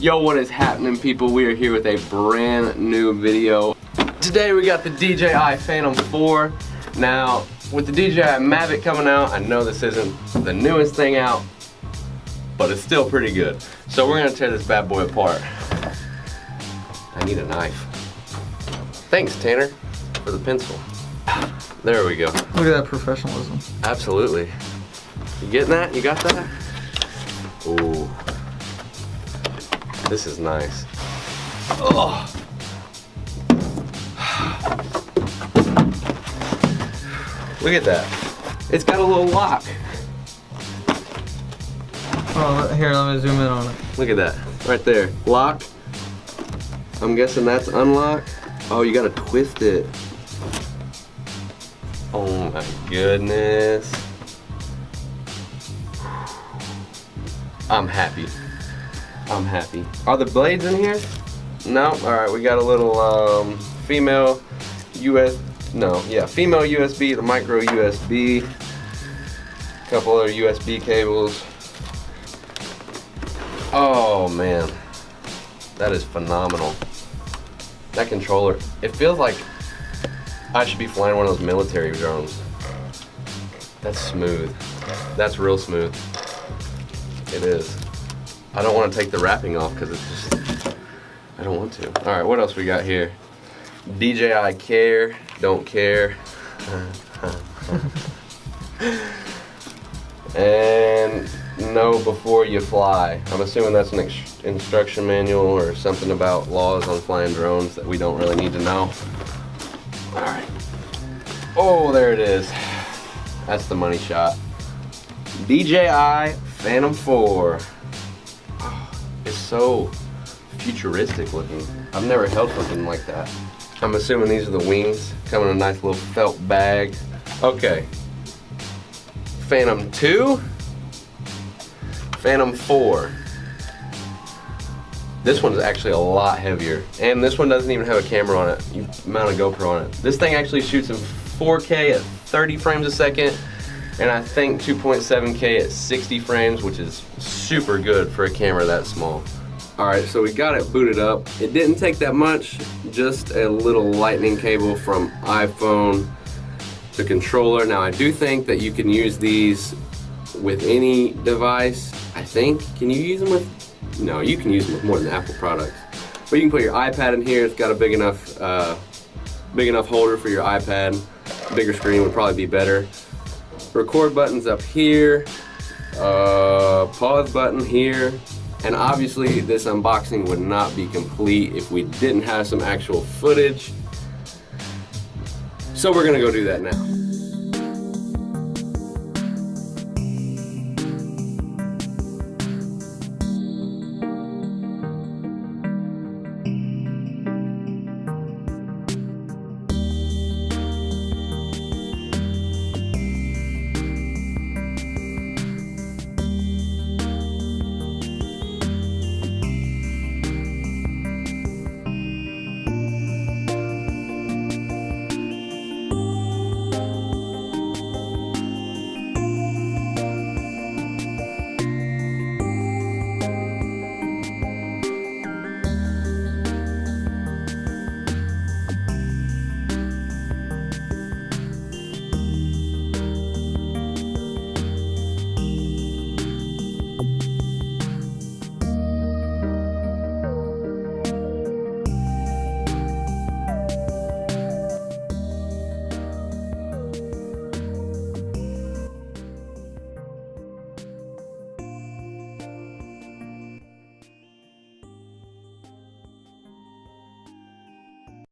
Yo, what is happening people? We are here with a brand new video. Today we got the DJI Phantom 4. Now, with the DJI Mavic coming out, I know this isn't the newest thing out, but it's still pretty good. So we're gonna tear this bad boy apart. I need a knife. Thanks, Tanner, for the pencil. There we go. Look at that professionalism. Absolutely. You getting that? You got that? Ooh. This is nice. Oh. Look at that. It's got a little lock. Oh, here, let me zoom in on it. Look at that. Right there. Lock. I'm guessing that's unlocked. Oh, you gotta twist it. Oh my goodness. I'm happy. I'm happy. Are the blades in here? No. All right, we got a little um, female US. No, yeah, female USB, the micro USB. A couple other USB cables. Oh man, that is phenomenal. That controller, it feels like I should be flying one of those military drones. That's smooth. That's real smooth. It is. I don't want to take the wrapping off because it's just, I don't want to. All right, what else we got here? DJI Care, don't care. and know before you fly. I'm assuming that's an instruction manual or something about laws on flying drones that we don't really need to know. All right. Oh, there it is. That's the money shot. DJI Phantom 4. So futuristic looking. I've never held something like that. I'm assuming these are the wings. Come in a nice little felt bag. Okay. Phantom 2. Phantom 4. This one's actually a lot heavier. And this one doesn't even have a camera on it. You mount a GoPro on it. This thing actually shoots in 4K at 30 frames a second. And I think 2.7K at 60 frames, which is super good for a camera that small. All right, so we got it booted up. It didn't take that much, just a little lightning cable from iPhone to controller. Now I do think that you can use these with any device. I think, can you use them with no, you can use them with more than Apple products. But you can put your iPad in here. It's got a big enough, uh, big enough holder for your iPad. Bigger screen would probably be better. Record buttons up here. Uh, pause button here. And obviously this unboxing would not be complete if we didn't have some actual footage. So we're gonna go do that now.